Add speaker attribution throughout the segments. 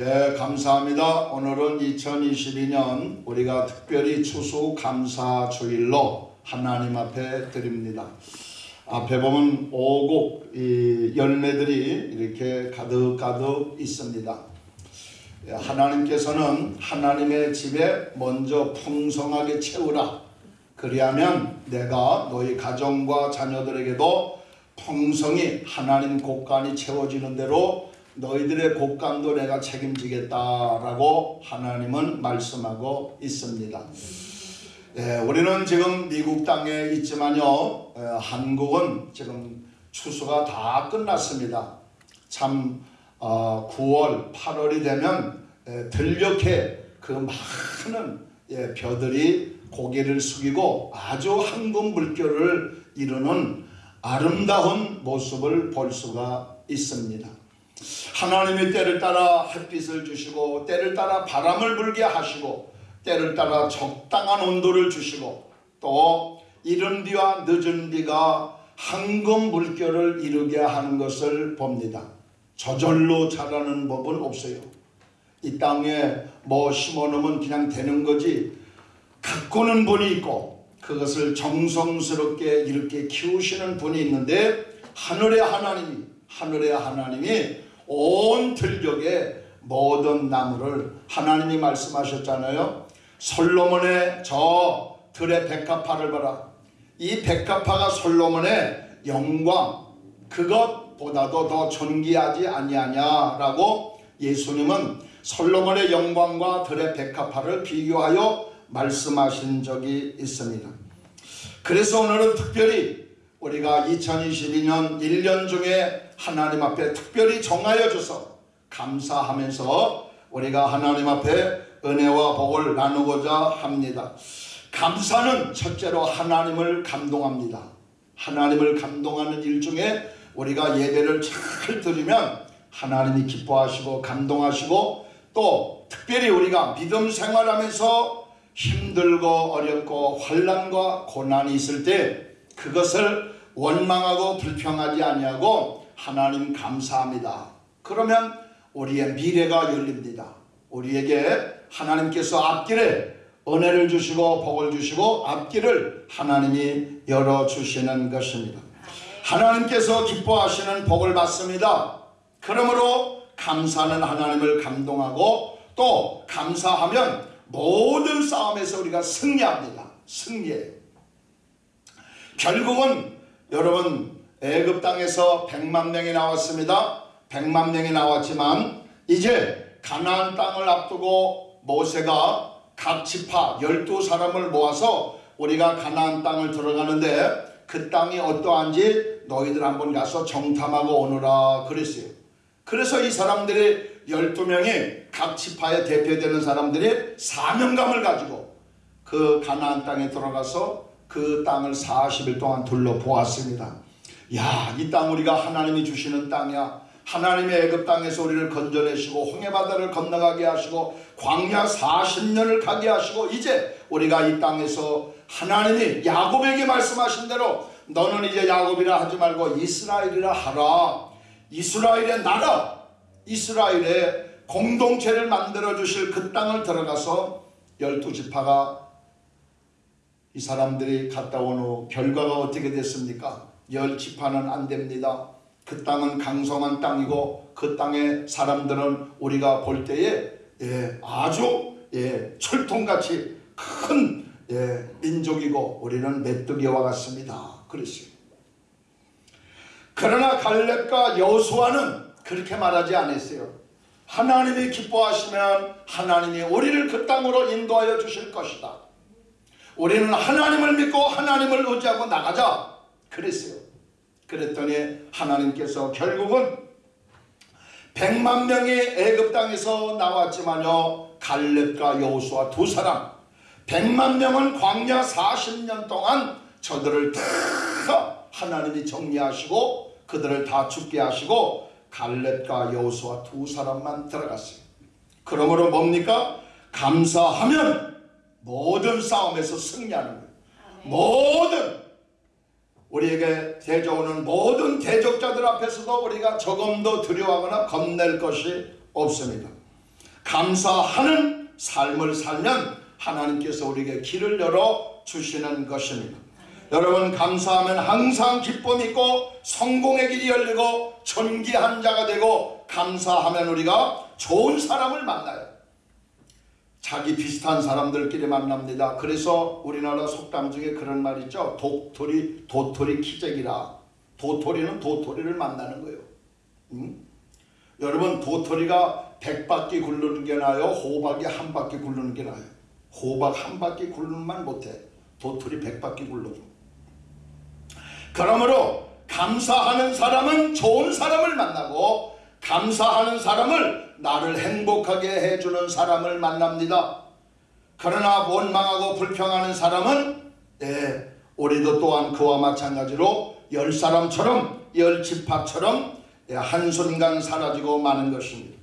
Speaker 1: 예, 감사합니다. 오늘은 2022년 우리가 특별히 추수 감사 주일로 하나님 앞에 드립니다. 앞에 보면 오곡 이 열매들이 이렇게 가득가득 있습니다. 예, 하나님께서는 하나님의 집에 먼저 풍성하게 채우라. 그리하면 내가 너희 가정과 자녀들에게도 풍성히 하나님 곳간이 채워지는 대로 너희들의 곳간도 내가 책임지겠다라고 하나님은 말씀하고 있습니다. 예, 우리는 지금 미국 땅에 있지만요, 예, 한국은 지금 추수가 다 끝났습니다. 참 어, 9월, 8월이 되면 예, 들녘에 그 많은 예, 벼들이 고개를 숙이고 아주 황금 물결을 이루는 아름다운 모습을 볼 수가 있습니다. 하나님의 때를 따라 햇빛을 주시고 때를 따라 바람을 불게 하시고 때를 따라 적당한 온도를 주시고 또 이른 비와 늦은 비가 황금 물결을 이루게 하는 것을 봅니다. 저절로 자라는 법은 없어요. 이 땅에 뭐 심어놓으면 그냥 되는 거지 가꾸는 분이 있고 그것을 정성스럽게 이렇게 키우시는 분이 있는데 하늘의 하나님이 하늘의 하나님이 온 들녘에 모든 나무를 하나님이 말씀하셨잖아요. 솔로몬의 저 들의 백합화를 봐라. 이 백합화가 솔로몬의 영광 그것보다도 더 존귀하지 아니하냐라고 예수님은 솔로몬의 영광과 들의 백합화를 비교하여 말씀하신 적이 있습니다. 그래서 오늘은 특별히 우리가 2022년 1년 중에 하나님 앞에 특별히 정하여 줘서 감사하면서 우리가 하나님 앞에 은혜와 복을 나누고자 합니다. 감사는 첫째로 하나님을 감동합니다. 하나님을 감동하는 일 중에 우리가 예배를 잘 드리면 하나님이 기뻐하시고 감동하시고 또 특별히 우리가 믿음 생활하면서 힘들고 어렵고 환란과 고난이 있을 때 그것을 원망하고 불평하지 아니하고 하나님 감사합니다. 그러면 우리의 미래가 열립니다. 우리에게 하나님께서 앞길에 은혜를 주시고 복을 주시고 앞길을 하나님이 열어주시는 것입니다. 하나님께서 기뻐하시는 복을 받습니다. 그러므로 감사는 하나님을 감동하고 또 감사하면 모든 싸움에서 우리가 승리합니다. 승리해. 결국은 여러분 애굽 땅에서 100만 명이 나왔습니다. 100만 명이 나왔지만 이제 가나안 땅을 앞두고 모세가 각 지파 12사람을 모아서 우리가 가나안 땅을 들어가는데 그 땅이 어떠한지 너희들 한번 가서 정탐하고 오너라 그랬어요. 그래서 이 사람들이 12명이 각 지파에 대표되는 사람들이 사명감을 가지고 그 가나안 땅에 들어가서 그 땅을 40일 동안 둘러보았습니다. 야, 이 땅 우리가 하나님이 주시는 땅이야. 하나님의 애굽 땅에서 우리를 건져내시고 홍해 바다를 건너가게 하시고 광야 40년을 가게 하시고 이제 우리가 이 땅에서 하나님이 야곱에게 말씀하신 대로 너는 이제 야곱이라 하지 말고 이스라엘이라 하라. 이스라엘의 나라, 이스라엘의 공동체를 만들어 주실 그 땅을 들어가서 열두 지파가 이 사람들이 갔다 온 후 결과가 어떻게 됐습니까? 열 지파는 안 됩니다. 그 땅은 강성한 땅이고 그 땅의 사람들은 우리가 볼 때에 예, 아주 예, 철통같이 큰 예, 민족이고 우리는 메뚜기와 같습니다. 그랬어요. 그러나 갈렙과 여수아는 그렇게 말하지 않았어요. 하나님이 기뻐하시면 하나님이 우리를 그 땅으로 인도하여 주실 것이다. 우리는 하나님을 믿고 하나님을 의지하고 나가자. 그랬어요. 그랬더니 하나님께서 결국은 100만 명이 애굽 땅에서 나왔지만요. 갈렙과 여호수아 두 사람 100만 명은 광야 40년 동안 저들을 다 하나님이 정리하시고 그들을 다 죽게 하시고 갈렙과 여호수아 두 사람만 들어갔어요. 그러므로 뭡니까? 감사하면 모든 싸움에서 승리하는 거예요. 모든 우리에게 대적오는 모든 대적자들 앞에서도 우리가 조금도 두려워하거나 겁낼 것이 없습니다. 감사하는 삶을 살면 하나님께서 우리에게 길을 열어 주시는 것입니다. 여러분 감사하면 항상 기쁨 있고 성공의 길이 열리고 존귀한 자가 되고 감사하면 우리가 좋은 사람을 만나요. 자기 비슷한 사람들끼리 만납니다. 그래서 우리나라 속담 중에 그런 말 있죠. 독토리 도토리 키재기라. 도토리는 도토리를 만나는 거예요. 응? 여러분 도토리가 백 바퀴 굴르는 게 나아요? 호박이 한 바퀴 굴르는 게 나아요? 호박 한 바퀴 굴르만 못해. 도토리 백 바퀴 굴러줘. 그러므로 감사하는 사람은 좋은 사람을 만나고 감사하는 사람을 나를 행복하게 해주는 사람을 만납니다. 그러나 원망하고 불평하는 사람은 예, 우리도 또한 그와 마찬가지로 열 사람처럼 열 지파처럼 예, 한순간 사라지고 마는 것입니다.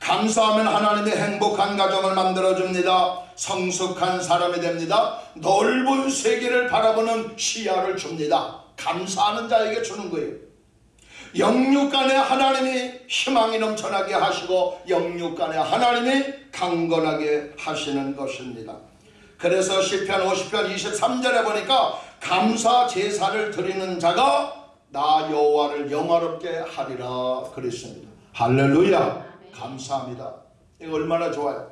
Speaker 1: 감사하면 하나님이 행복한 가정을 만들어줍니다. 성숙한 사람이 됩니다. 넓은 세계를 바라보는 시야를 줍니다. 감사하는 자에게 주는 거예요. 영육간에 하나님이 희망이 넘쳐나게 하시고 영육간에 하나님이 강건하게 하시는 것입니다. 그래서 시편 50편 23절에 보니까 감사 제사를 드리는 자가 나 여호와를 영화롭게 하리라 그랬습니다. 할렐루야 감사합니다. 이거 얼마나 좋아요.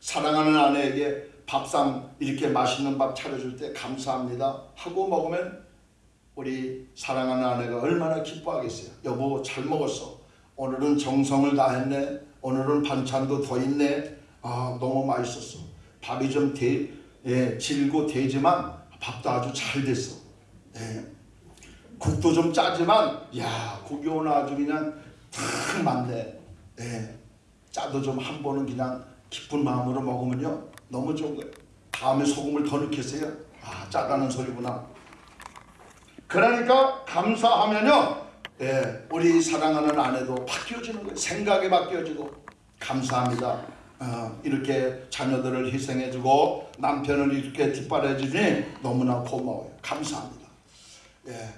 Speaker 1: 사랑하는 아내에게 밥상 이렇게 맛있는 밥 차려줄 때 감사합니다 하고 먹으면 우리 사랑하는 아내가 얼마나 기뻐하겠어요. 여보 잘 먹었어. 오늘은 정성을 다했네. 오늘은 반찬도 더 있네. 아 너무 맛있었어. 밥이 좀 대, 예, 질고 되지만 밥도 아주 잘 됐어. 예. 국도 좀 짜지만 야 국이 오늘 아주 그냥 탁 맞네. 예. 짜도 좀 한 번은 그냥 기쁜 마음으로 먹으면요 너무 좋은 거예요. 다음에 소금을 더 넣겠어요. 아 짜다는 소리구나. 그러니까 감사하면요 예, 우리 사랑하는 아내도 바뀌어지는 거예요. 생각이 바뀌어지고 감사합니다. 어, 이렇게 자녀들을 희생해주고 남편을 이렇게 뒷바라주니 너무나 고마워요. 감사합니다. 예,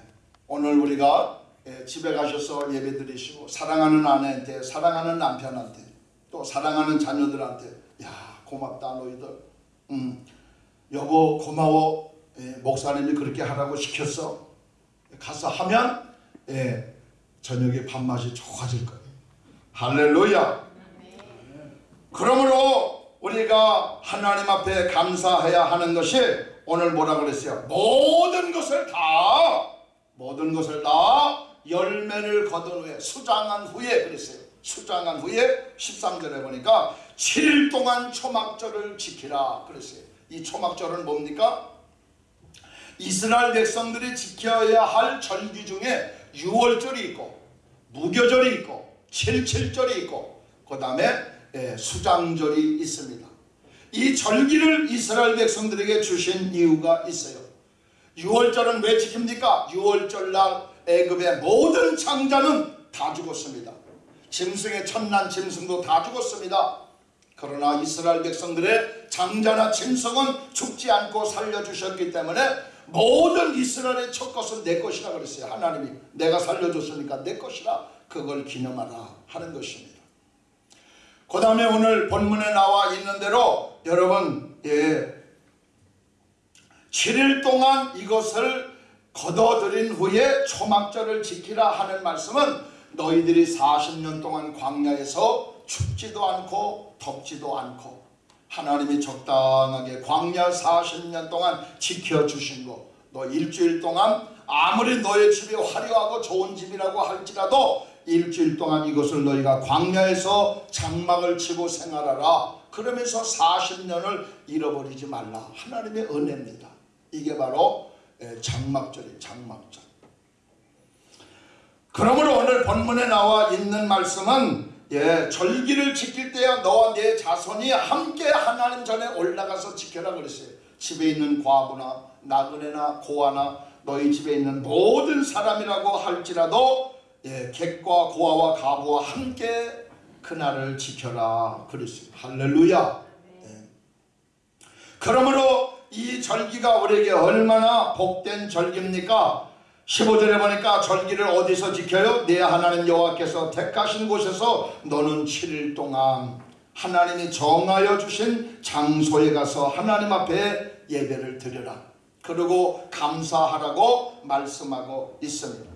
Speaker 1: 오늘 우리가 예, 집에 가셔서 예배 드리시고 사랑하는 아내한테 사랑하는 남편한테 또 사랑하는 자녀들한테 야 고맙다 너희들 음, 여보 고마워 예, 목사님이 그렇게 하라고 시켰어 가서 하면 예, 저녁에 밥맛이 좋아질 거예요. 할렐루야. 그러므로 우리가 하나님 앞에 감사해야 하는 것이 오늘 뭐라 그랬어요? 모든 것을 다 모든 것을 다 열매를 거둔 후에 수장한 후에 그랬어요. 수장한 후에 13절에 보니까 7일 동안 초막절을 지키라 그랬어요. 이 초막절은 뭡니까? 이스라엘 백성들이 지켜야 할 절기 중에 6월절이 있고 무교절이 있고 77절이 있고 그 다음에 예, 수장절이 있습니다. 이 절기를 이스라엘 백성들에게 주신 이유가 있어요. 6월절은 왜 지킵니까? 6월절 날 애굽의 모든 장자는 다 죽었습니다. 짐승의 천난 짐승도 다 죽었습니다. 그러나 이스라엘 백성들의 장자나 짐승은 죽지 않고 살려주셨기 때문에 모든 이스라엘의 첫 것은 내 것이라 그랬어요. 하나님이 내가 살려줬으니까 내 것이라 그걸 기념하라 하는 것입니다. 그 다음에 오늘 본문에 나와 있는 대로 여러분 예, 7일 동안 이것을 거둬들인 후에 초막절을 지키라 하는 말씀은 너희들이 40년 동안 광야에서 춥지도 않고 덥지도 않고 하나님이 적당하게 광야 40년 동안 지켜주신 거. 너 일주일 동안 아무리 너의 집이 화려하고 좋은 집이라고 할지라도 일주일 동안 이것을 너희가 광야에서 장막을 치고 생활하라. 그러면서 40년을 잃어버리지 말라. 하나님의 은혜입니다. 이게 바로 장막절이 장막절. 그러므로 오늘 본문에 나와 있는 말씀은 예, 절기를 지킬 때야 너와 내 자손이 함께 하나님 전에 올라가서 지켜라 그랬어요. 집에 있는 과부나 나그네나 고아나 너희 집에 있는 모든 사람이라고 할지라도 예, 객과 고아와 가부와 함께 그날을 지켜라 그랬어요. 할렐루야. 예. 그러므로 이 절기가 우리에게 얼마나 복된 절기입니까? 15절에 보니까 절기를 어디서 지켜요? 내 하나님 여호와께서 택하신 곳에서 너는 7일 동안 하나님이 정하여 주신 장소에 가서 하나님 앞에 예배를 드려라. 그리고 감사하라고 말씀하고 있습니다.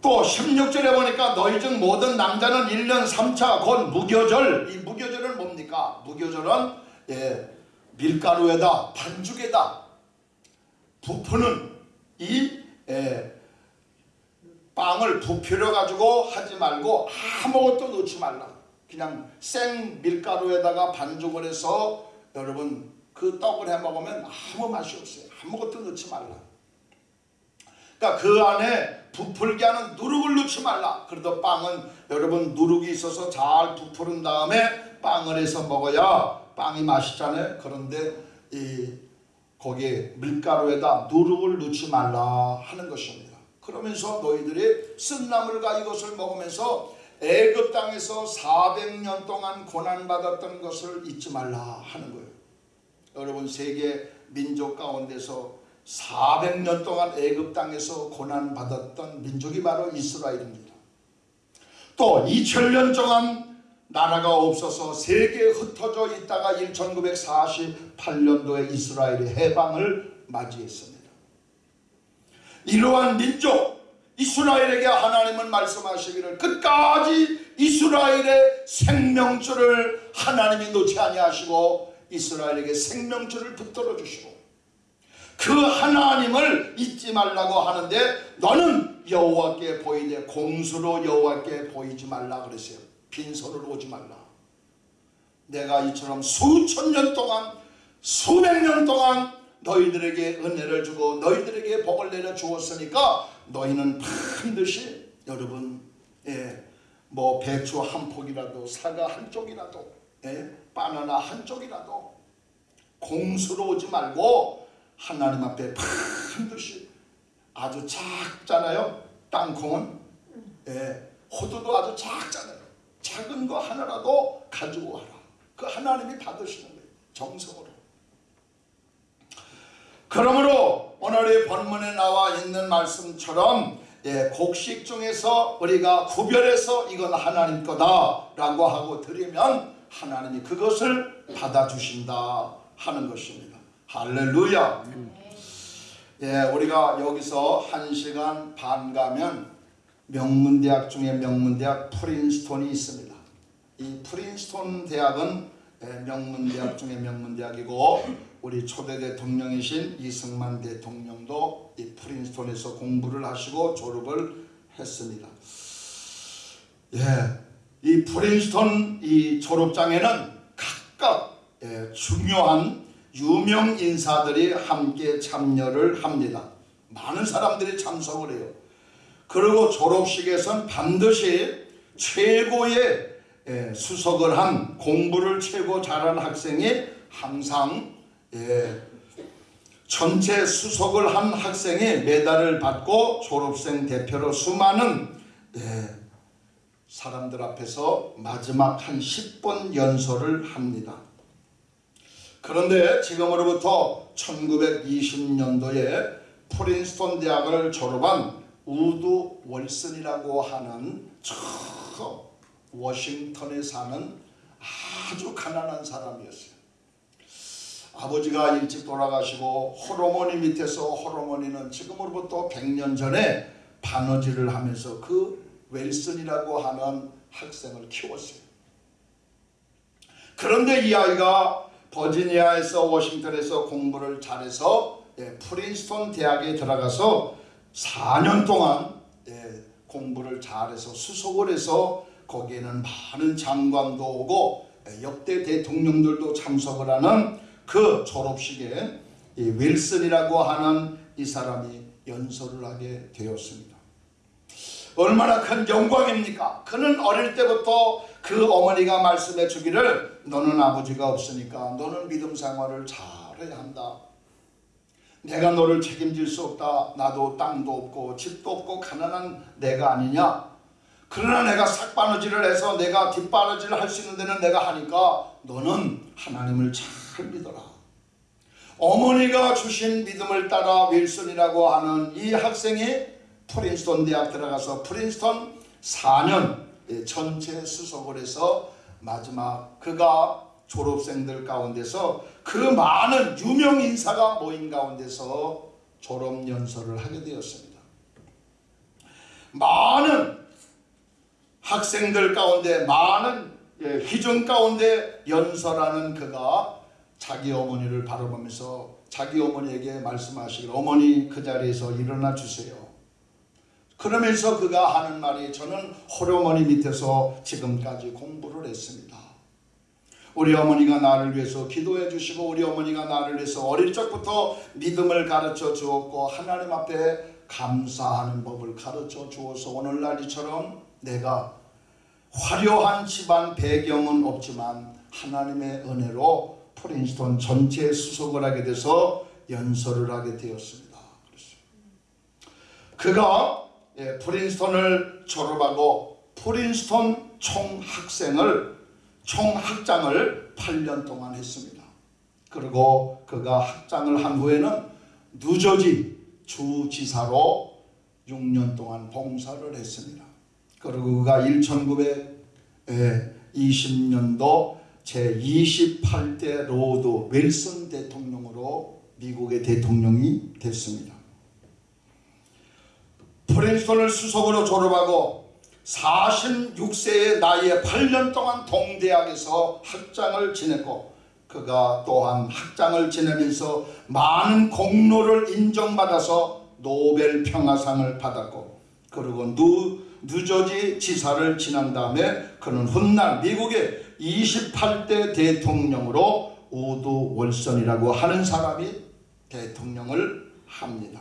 Speaker 1: 또 16절에 보니까 너희 중 모든 남자는 1년 3차 곧 무교절 이 무교절은 뭡니까? 무교절은 예, 밀가루에다 반죽에다 부푸는 이 예, 빵을 부풀려 가지고 하지 말고 아무것도 넣지 말라. 그냥 생 밀가루에다가 반죽을 해서 여러분 그 떡을 해 먹으면 아무 맛이 없어요. 아무것도 넣지 말라. 그러니까 그 안에 부풀게 하는 누룩을 넣지 말라. 그래도 빵은 여러분 누룩이 있어서 잘 부풀은 다음에 빵을 해서 먹어야 빵이 맛있잖아요. 그런데 이 거기에 밀가루에다 누룩을 넣지 말라 하는 것입니다. 그러면서 너희들이 쓴나물과 이것을 먹으면서 애굽 땅에서 400년 동안 고난 받았던 것을 잊지 말라 하는 거예요. 여러분 세계 민족 가운데서 400년 동안 애굽 땅에서 고난 받았던 민족이 바로 이스라엘입니다. 또 2000년 동안 나라가 없어서 세계에 흩어져 있다가 1948년도에 이스라엘이 해방을 맞이했습니다. 이러한 민족 이스라엘에게 하나님은 말씀하시기를 끝까지 이스라엘의 생명줄을 하나님이 놓지 아니하시고 이스라엘에게 생명줄을 붙들어 주시고 그 하나님을 잊지 말라고 하는데 너는 여호와께 보이되 공수로 여호와께 보이지 말라 그랬어요. 빈손으로 오지 말라. 내가 이처럼 수천 년 동안 수백 년 동안 너희들에게 은혜를 주고 너희들에게 복을 내려 주었으니까 너희는 반드시 여러분 예, 뭐 배추 한 폭이라도 사과 한 쪽이라도 예, 바나나 한 쪽이라도 공수로 오지 말고 하나님 앞에 반드시 아주 작잖아요. 땅콩은. 예, 호두도 아주 작잖아요 작은 거 하나라도 가지고 와라 그 하나님이 받으시는 거예요 정성으로 그러므로 오늘의 본문에 나와 있는 말씀처럼 예, 곡식 중에서 우리가 구별해서 이건 하나님 거다라고 하고 드리면 하나님이 그것을 받아주신다 하는 것입니다. 할렐루야. 예, 우리가 여기서 한 시간 반 가면 명문대학 중에 명문대학 프린스톤이 있습니다. 이 프린스톤 대학은 예, 명문대학 중에 명문대학이고 우리 초대 대통령이신 이승만 대통령도 이 프린스톤에서 공부를 하시고 졸업을 했습니다. 예, 이 프린스톤 이 졸업장에는 각각 예, 중요한 유명 인사들이 함께 참여를 합니다. 많은 사람들이 참석을 해요. 그리고 졸업식에선 반드시 최고의 예, 수석을 한 공부를 최고 잘한 학생이 항상 예, 전체 수석을 한 학생이 메달을 받고 졸업생 대표로 수많은 예, 사람들 앞에서 마지막 한 10분 연설을 합니다. 그런데 지금으로부터 1920년도에 프린스톤 대학을 졸업한 우드로 윌슨이라고 하는 저 워싱턴에 사는 아주 가난한 사람이었어요. 아버지가 일찍 돌아가시고 홀어머니 밑에서 홀어머니는 지금으로부터 100년 전에 바느질을 하면서 그 윌슨이라고 하는 학생을 키웠어요. 그런데 이 아이가 버지니아에서 워싱턴에서 공부를 잘해서 예, 프린스톤 대학에 들어가서 4년 동안 예, 공부를 잘해서 수석을 해서 거기에는 많은 장관도 오고 예, 역대 대통령들도 참석을 하는 그 졸업식에 이 윌슨이라고 하는 이 사람이 연설을 하게 되었습니다. 얼마나 큰 영광입니까? 그는 어릴 때부터 그 어머니가 말씀해 주기를 너는 아버지가 없으니까 너는 믿음 생활을 잘해야 한다. 내가 너를 책임질 수 없다. 나도 땅도 없고 집도 없고 가난한 내가 아니냐. 그러나 내가 삭바느질을 해서 내가 뒷바느질을 할 수 있는 데는 내가 하니까 너는 하나님을 잘 믿어라. 어머니가 주신 믿음을 따라 윌슨이라고 하는 이 학생이 프린스톤 대학 들어가서 프린스톤 4년 전체 수석을 해서 마지막 그가 졸업생들 가운데서 그 많은 유명 인사가 모인 가운데서 졸업 연설을 하게 되었습니다. 많은 학생들 가운데 많은 예, 희정 가운데 연설하는 그가 자기 어머니를 바라보면서 자기 어머니에게 말씀하시길 어머니 그 자리에서 일어나 주세요. 그러면서 그가 하는 말이 저는 홀어머니 밑에서 지금까지 공부를 했습니다. 우리 어머니가 나를 위해서 기도해 주시고 우리 어머니가 나를 위해서 어릴 적부터 믿음을 가르쳐 주었고 하나님 앞에 감사하는 법을 가르쳐 주어서 오늘날 이처럼 내가 화려한 집안 배경은 없지만 하나님의 은혜로 프린스톤 전체 수석을 하게 돼서 연설을 하게 되었습니다. 그가 예, 프린스톤을 졸업하고 프린스톤 총학생을 총 학장을 8년 동안 했습니다. 그리고 그가 학장을 한 후에는 뉴저지 주지사로 6년 동안 봉사를 했습니다. 그리고 그가 1920년도 제28대 우드로 윌슨 대통령으로 미국의 대통령이 됐습니다. 프린스턴을 수석으로 졸업하고 46세의 나이에 8년 동안 동대학에서 학장을 지냈고 그가 또한 학장을 지내면서 많은 공로를 인정받아서 노벨 평화상을 받았고 그리고 누, 뉴저지 지사를 지난 다음에 그는 훗날 미국의 28대 대통령으로 우드로 윌슨이라고 하는 사람이 대통령을 합니다.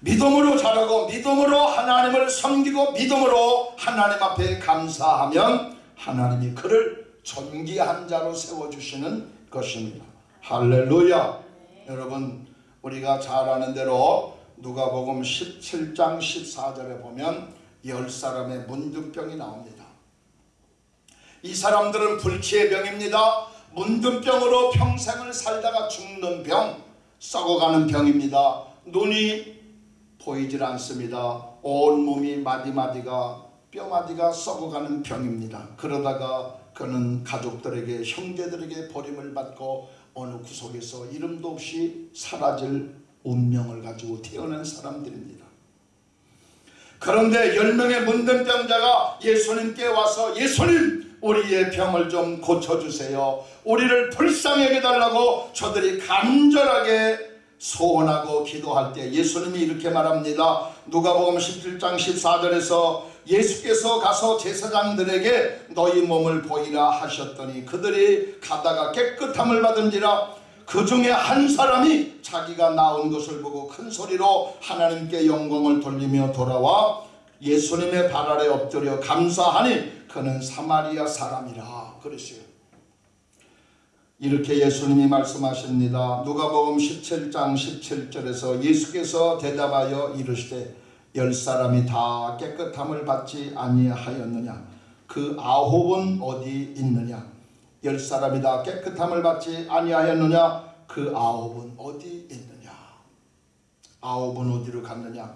Speaker 1: 믿음으로 자라고 믿음으로 하나님을 섬기고 믿음으로 하나님 앞에 감사하면 하나님이 그를 존귀한 자로 세워주시는 것입니다. 할렐루야. 여러분 우리가 잘 아는 대로 누가복음 17장 14절에 보면 열 사람의 문둥병이 나옵니다. 이 사람들은 불치의 병입니다. 문둥병으로 평생을 살다가 죽는 병, 썩어가는 병입니다. 눈이 보이질 않습니다. 온 몸이 마디마디가 뼈마디가 썩어가는 병입니다. 그러다가 그는 가족들에게 형제들에게 버림을 받고 어느 구석에서 이름도 없이 사라질 운명을 가지고 태어난 사람들입니다. 그런데 열 명의 문둥병자가 예수님께 와서 예수님 우리의 병을 좀 고쳐주세요. 우리를 불쌍하게 달라고 저들이 간절하게 소원하고 기도할 때 예수님이 이렇게 말합니다. 누가복음 17장 14절에서 예수께서 가서 제사장들에게 너희 몸을 보이라 하셨더니 그들이 가다가 깨끗함을 받은지라 그 중에 한 사람이 자기가 나온 것을 보고 큰 소리로 하나님께 영광을 돌리며 돌아와 예수님의 발 아래 엎드려 감사하니 그는 사마리아 사람이라 그러시요. 이렇게 예수님이 말씀하십니다. 누가복음 17장 17절에서 예수께서 대답하여 이르시되 열 사람이 다 깨끗함을 받지 아니하였느냐? 그 아홉은 어디 있느냐? 열 사람이 다 깨끗함을 받지 아니하였느냐? 그 아홉은 어디 있느냐? 아홉은 어디로 갔느냐?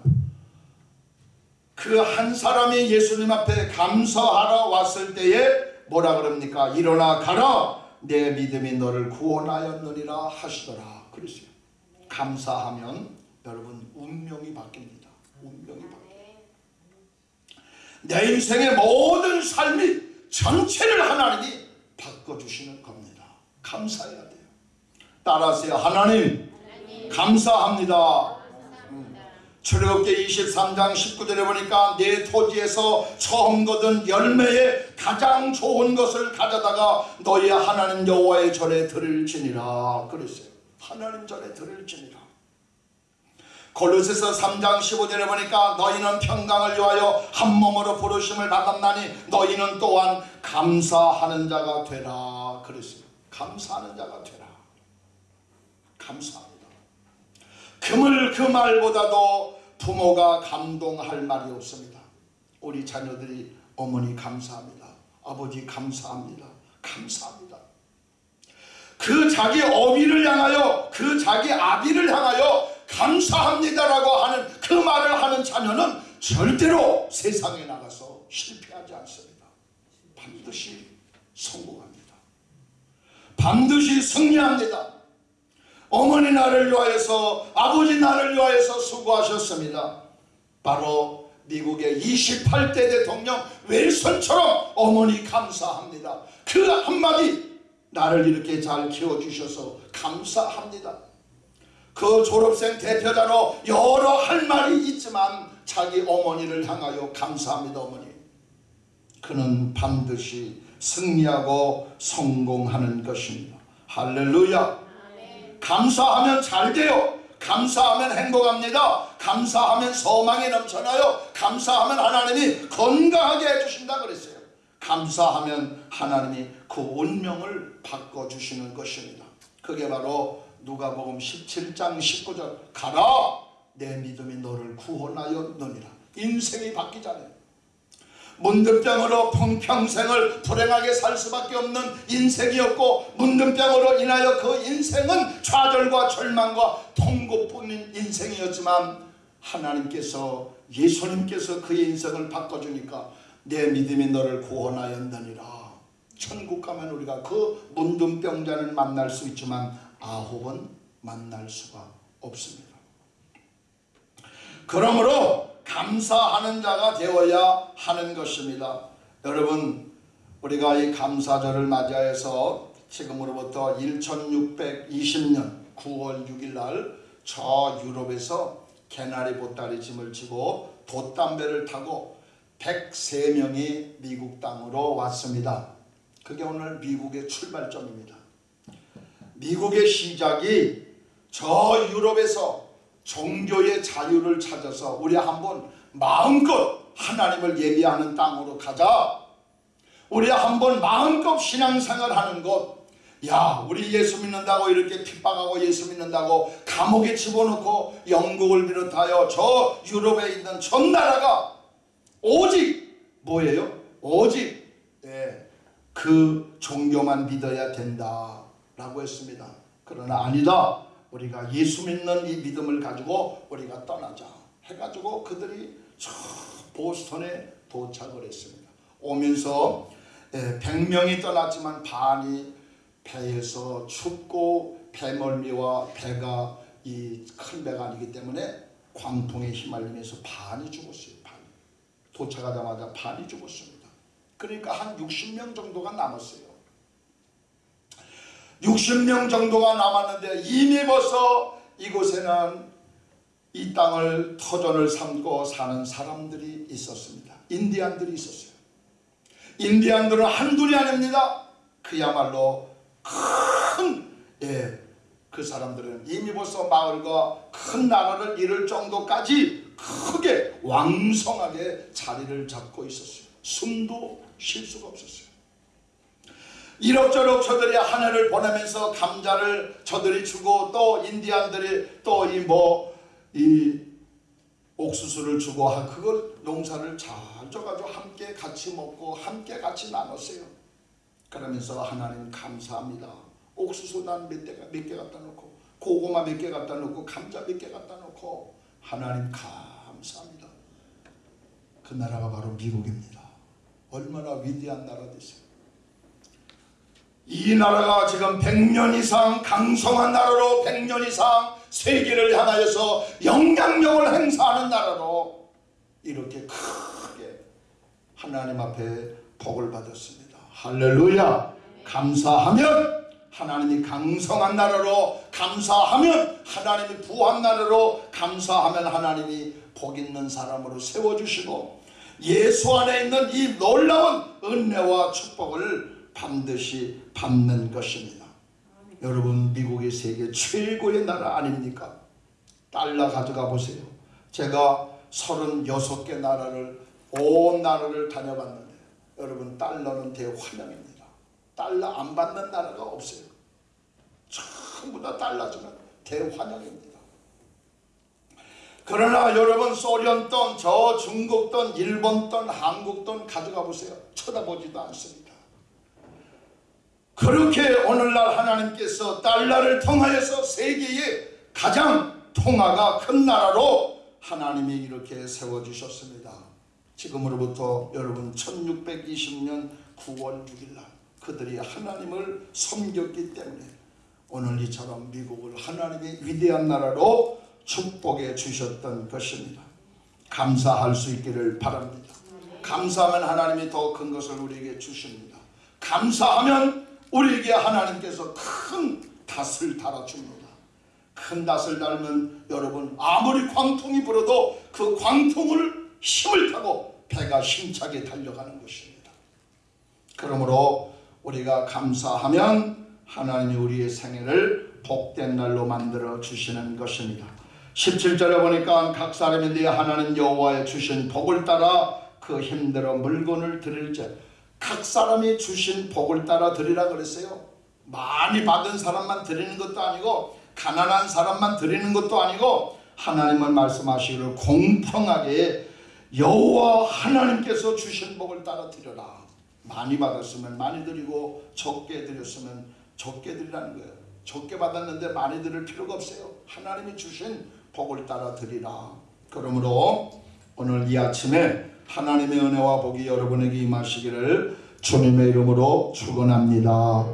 Speaker 1: 그 한 사람이 예수님 앞에 감사하러 왔을 때에 뭐라 그럽니까? 일어나 가라 내 믿음이 너를 구원하였느니라 하시더라 그랬어요. 감사하면 여러분 운명이 바뀝니다. 운명이 바뀝니다. 내 인생의 모든 삶이 전체를 하나님이 바꿔주시는 겁니다. 감사해야 돼요. 따라하세요. 하나님, 하나님. 감사합니다. 출애굽기 23장 19절에 보니까 내 토지에서 처음 거둔 열매의 가장 좋은 것을 가져다가 너희 하나님 여호와의 절에 드릴지니라 그랬어요. 하나님 절에 드릴지니라. 골로새서 3장 15절에 보니까 너희는 평강을 위하여 한 몸으로 부르심을 받았나니 너희는 또한 감사하는 자가 되라 그랬어요. 감사하는 자가 되라. 감사합니다. 금을 그 말보다도 부모가 감동할 말이 없습니다. 우리 자녀들이 어머니 감사합니다. 아버지 감사합니다. 감사합니다. 그 자기 어미를 향하여 그 자기 아비를 향하여 감사합니다라고 하는 그 말을 하는 자녀는 절대로 세상에 나가서 실패하지 않습니다. 반드시 성공합니다. 반드시 승리합니다. 어머니 나를 위하여서 아버지 나를 위하여서 수고하셨습니다. 바로 미국의 28대 대통령 웰선처럼 어머니 감사합니다. 그 한마디 나를 이렇게 잘 키워주셔서 감사합니다. 그 졸업생 대표자로 여러 할 말이 있지만 자기 어머니를 향하여 감사합니다 어머니. 그는 반드시 승리하고 성공하는 것입니다. 할렐루야. 감사하면 잘 돼요. 감사하면 행복합니다. 감사하면 소망이 넘쳐나요. 감사하면 하나님이 건강하게 해주신다 그랬어요. 감사하면 하나님이 그 운명을 바꿔주시는 것입니다. 그게 바로 누가복음 17장 19절 가라 내 믿음이 너를 구원하여 너니라 인생이 바뀌잖아요. 문득병으로 평생을 불행하게 살 수밖에 없는 인생이었고 문득병으로 인하여 그 인생은 좌절과 절망과 통고뿐인 인생이었지만 하나님께서 예수님께서 그의 인생을 바꿔주니까 내 믿음이 너를 구원하였느니라. 천국 가면 우리가 그 문둥병자를 만날 수 있지만 아홉은 만날 수가 없습니다. 그러므로 감사하는 자가 되어야 하는 것입니다. 여러분 우리가 이 감사절을 맞이해서 지금으로부터 1620년 9월 6일 날 저 유럽에서 개나리 보따리 짐을 지고 돛담배를 타고 103명이 미국 땅으로 왔습니다. 그게 오늘 미국의 출발점입니다. 미국의 시작이 저 유럽에서 종교의 자유를 찾아서 우리 한번 마음껏 하나님을 예비하는 땅으로 가자. 우리 한번 마음껏 신앙생활 하는 것. 야, 우리 예수 믿는다고 이렇게 핍박하고 예수 믿는다고 감옥에 집어넣고 영국을 비롯하여 저 유럽에 있는 전 나라가 오직 뭐예요? 오직 예, 그 종교만 믿어야 된다라고 했습니다. 그러나 아니다. 우리가 예수 믿는 이 믿음을 가지고 우리가 떠나자 해가지고 그들이 저 보스턴에 도착을 했습니다. 오면서 100명이 떠났지만 반이 배에서 춥고 배멀미와 배가 이 큰 배가 아니기 때문에 광풍에 휘말리면서 반이 죽었어요. 반. 도착하자마자 반이 죽었습니다. 그러니까 한 60명 정도가 남았어요. 60명 정도가 남았는데 이미 벌써 이곳에는 이 땅을 터전을 삼고 사는 사람들이 있었습니다. 인디안들이 있었어요. 인디안들은 한둘이 아닙니다. 그야말로 큰, 예, 그 사람들은 이미 벌써 마을과 큰 나라를 이룰 정도까지 크게 왕성하게 자리를 잡고 있었어요. 숨도 쉴 수가 없었어요. 이럭저럭 저들이 하늘을 보내면서 감자를 저들이 주고 또 인디안들이 또 이 뭐 이 옥수수를 주고 그걸 농사를 잘 줘가지고 함께 같이 먹고 함께 같이 나눴어요. 그러면서 하나님 감사합니다. 옥수수 난몇개 갖다 놓고 고구마 몇 개 갖다 놓고 감자 몇 개 갖다 놓고 하나님 감사합니다. 그 나라가 바로 미국입니다. 얼마나 위대한 나라 되세요. 이 나라가 지금 100년 이상 강성한 나라로 100년 이상 세계를 향하여서 영향력을 행사하는 나라로 이렇게 크게 하나님 앞에 복을 받았습니다. 할렐루야 감사하면 하나님이 강성한 나라로 감사하면 하나님이 부한 나라로 감사하면 하나님이 복 있는 사람으로 세워주시고 예수 안에 있는 이 놀라운 은혜와 축복을 반드시 받는 것입니다. 여러분 미국이 세계 최고의 나라 아닙니까? 달러 가져가 보세요. 제가 36개 나라를 온 나라를 다녀봤는데 여러분 달러는 대환영입니다. 달러 안 받는 나라가 없어요. 전부 다 달러 주면 대환영입니다. 그러나 여러분 소련 돈, 저 중국 돈, 일본 돈, 한국 돈 가져가 보세요. 쳐다보지도 않습니다. 그렇게 오늘날 하나님께서 달러를 통하여서 세계의 가장 통화가 큰 나라로 하나님이 이렇게 세워주셨습니다. 지금으로부터 여러분 1620년 9월 6일 날 그들이 하나님을 섬겼기 때문에 오늘 이처럼 미국을 하나님의 위대한 나라로 축복해 주셨던 것입니다. 감사할 수 있기를 바랍니다. 감사하면 하나님이 더 큰 것을 우리에게 주십니다. 감사하면 우리에게 하나님께서 큰 닷을 달아줍니다. 큰 닷을 달면 여러분 아무리 광풍이 불어도 그 광풍을 힘을 타고 배가 힘차게 달려가는 것입니다. 그러므로 우리가 감사하면 하나님이 우리의 생애를 복된 날로 만들어 주시는 것입니다. 17절에 보니까 각 사람이 네 하나님 여호와의 주신 복을 따라 그 힘들어 물건을 드릴지 각 사람이 주신 복을 따라 드리라 그랬어요. 많이 받은 사람만 드리는 것도 아니고 가난한 사람만 드리는 것도 아니고 하나님은 말씀하시기를 공평하게 여호와 하나님께서 주신 복을 따라 드려라. 많이 받았으면 많이 드리고 적게 드렸으면 적게 드리라는 거예요. 적게 받았는데 많이 드릴 필요가 없어요. 하나님이 주신 복을 따라 드리라. 그러므로 오늘 이 아침에 하나님의 은혜와 복이 여러분에게 임하시기를 주님의 이름으로 축원합니다.